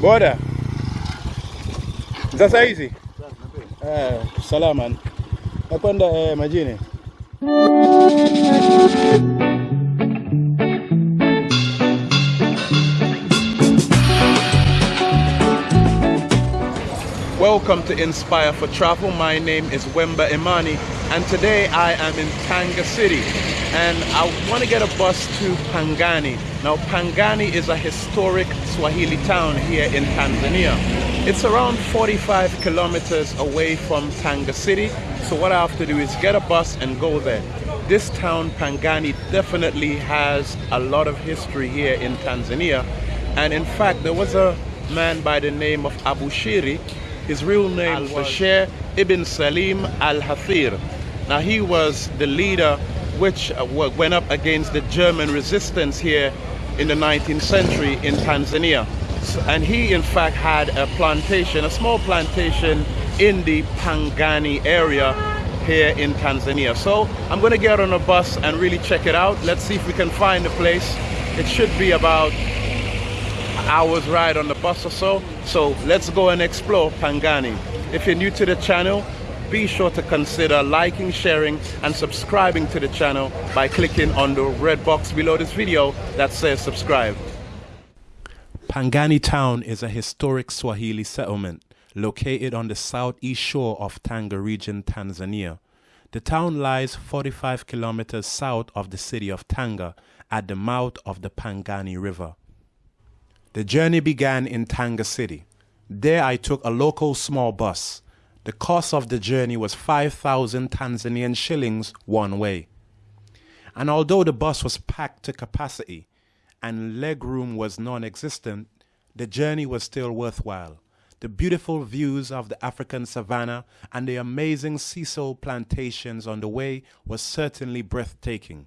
Boda. Sasa hizi? Eh, salama. Nakwenda eh, majini. Welcome to Inspire for Travel. My name is Wemba Imani, and today I am in Tanga City. And I want to get a bus to Pangani. Now, Pangani is a historic Swahili town here in Tanzania. It's around 45 kilometers away from Tanga City. So, what I have to do is get a bus and go there. This town, Pangani, definitely has a lot of history here in Tanzania. And in fact, there was a man by the name of Abu Shiri his real name was Bashir ibn Salim al-Hathir. Now he was the leader which uh, went up against the German resistance here in the 19th century in Tanzania. And he in fact had a plantation, a small plantation in the Pangani area here in Tanzania. So I'm going to get on a bus and really check it out. Let's see if we can find the place. It should be about hours ride on the bus or so. So let's go and explore Pangani. If you're new to the channel, be sure to consider liking, sharing, and subscribing to the channel by clicking on the red box below this video that says subscribe. Pangani town is a historic Swahili settlement located on the southeast shore of Tanga region, Tanzania. The town lies 45 kilometers south of the city of Tanga at the mouth of the Pangani River. The journey began in Tanga City. There I took a local small bus. The cost of the journey was 5,000 Tanzanian shillings one way. And although the bus was packed to capacity and legroom was non existent, the journey was still worthwhile. The beautiful views of the African savannah and the amazing sisal plantations on the way was certainly breathtaking.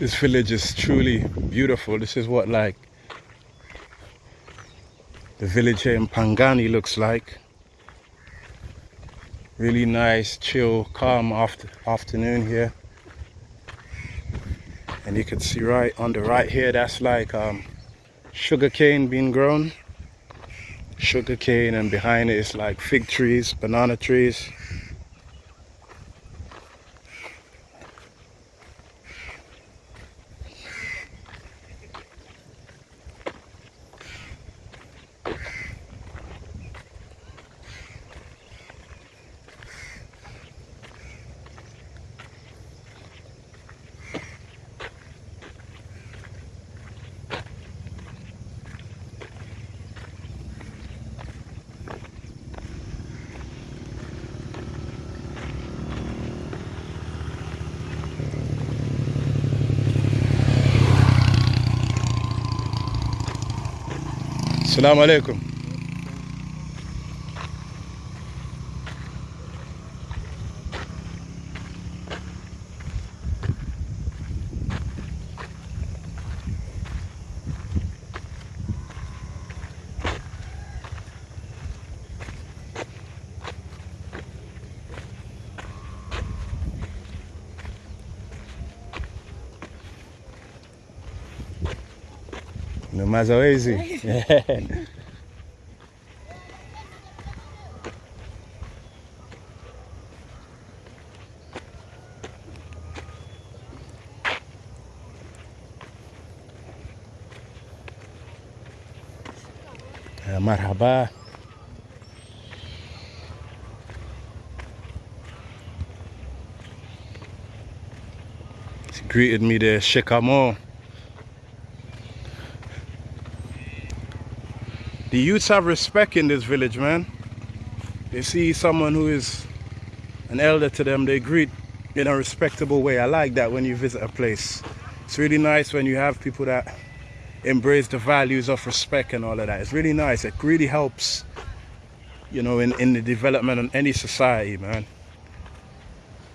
This village is truly beautiful. This is what like the village here in Pangani looks like. Really nice, chill, calm after, afternoon here. And you can see right on the right here, that's like um, sugar cane being grown. Sugar cane and behind it is like fig trees, banana trees. السلام عليكم. No mazoezi. Marhaba. Greeted me there, Shekamo. The youths have respect in this village, man. They see someone who is an elder to them, they greet in a respectable way. I like that when you visit a place. It's really nice when you have people that embrace the values of respect and all of that. It's really nice. It really helps, you know, in, in the development of any society, man.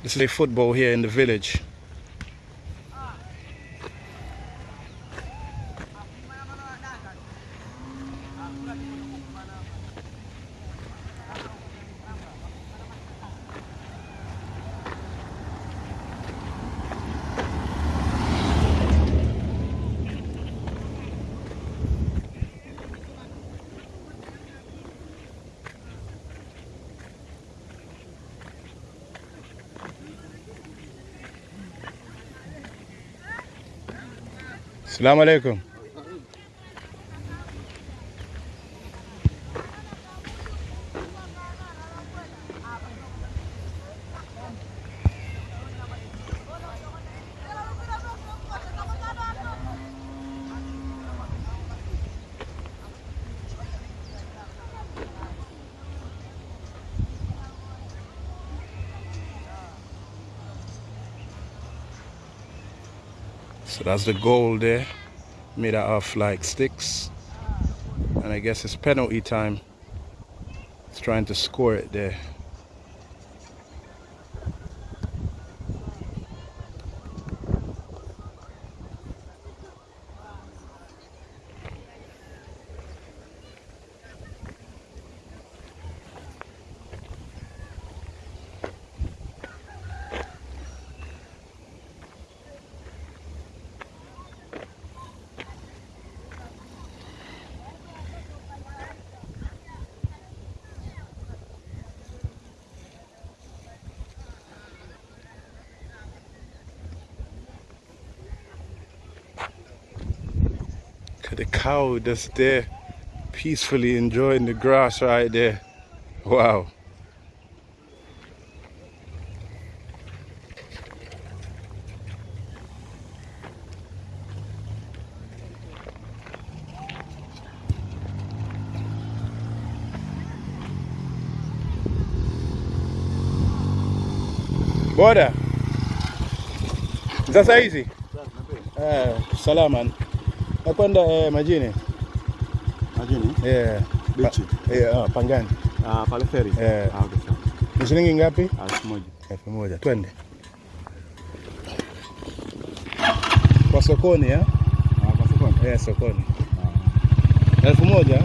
This is a football here in the village. السلام عليكم. So that's the goal there, made out of like sticks. And I guess it's penalty time. It's trying to score it there. The cow that's there, peacefully enjoying the grass right there. Wow. Boda. Sasa hizi? Eh, salama. Nakwenda eh, majini. Majini? Eh, Bichi? pa, eh, uh, Pangani. Ah, pale feri? Eh. Ah, okay, sawa. Ni shilingi ngapi? Ah, elfu moja. Elfu moja. Twende. sokoni ya? Ah, kwa sokoni. Eh, sokoni. Ah. Elfu moja?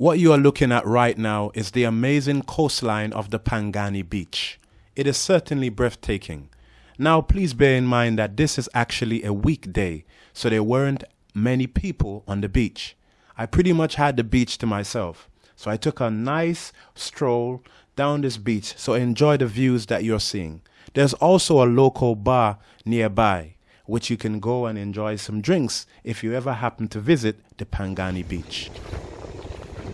What you are looking at right now is the amazing coastline of the Pangani Beach. It is certainly breathtaking. Now, please bear in mind that this is actually a weekday, so there weren't many people on the beach. I pretty much had the beach to myself, so I took a nice stroll down this beach, so enjoy the views that you're seeing. There's also a local bar nearby, which you can go and enjoy some drinks if you ever happen to visit the Pangani Beach.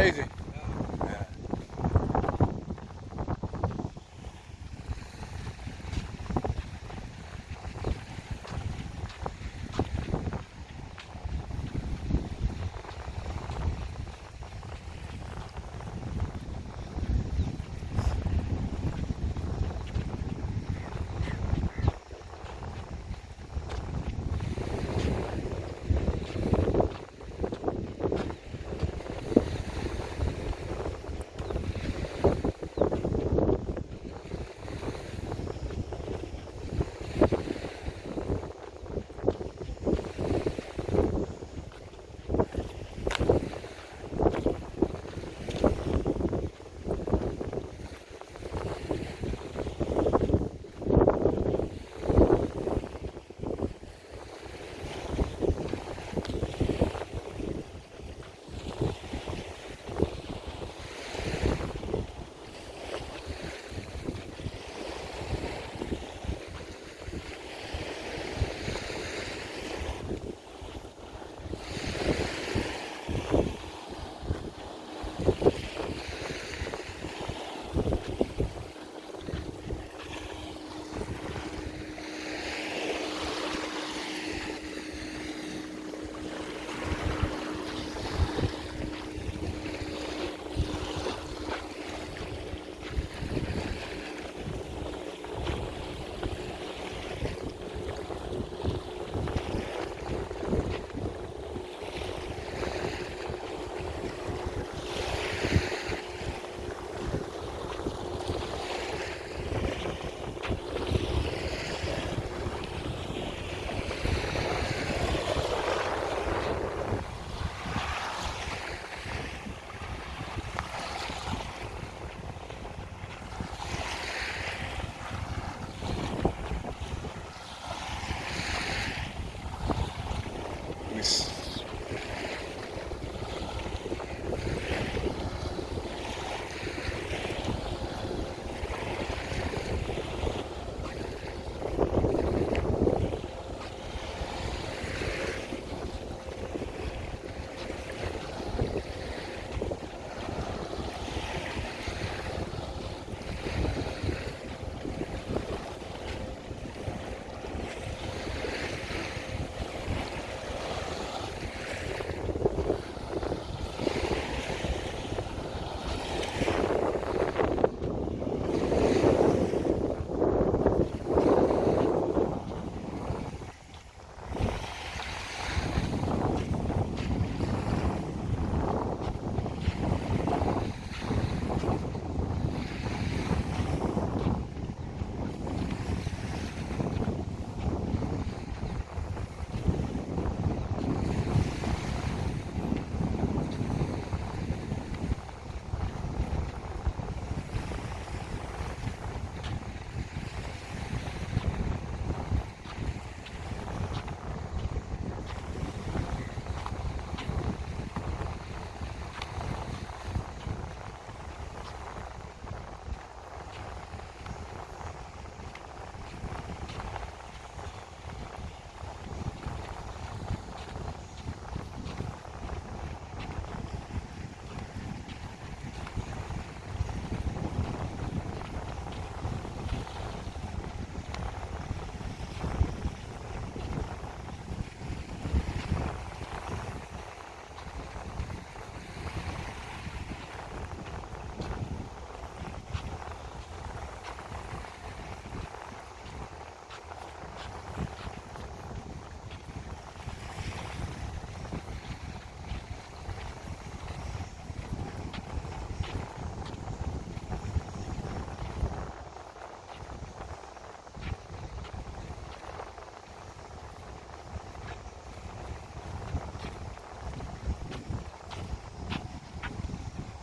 Lazy.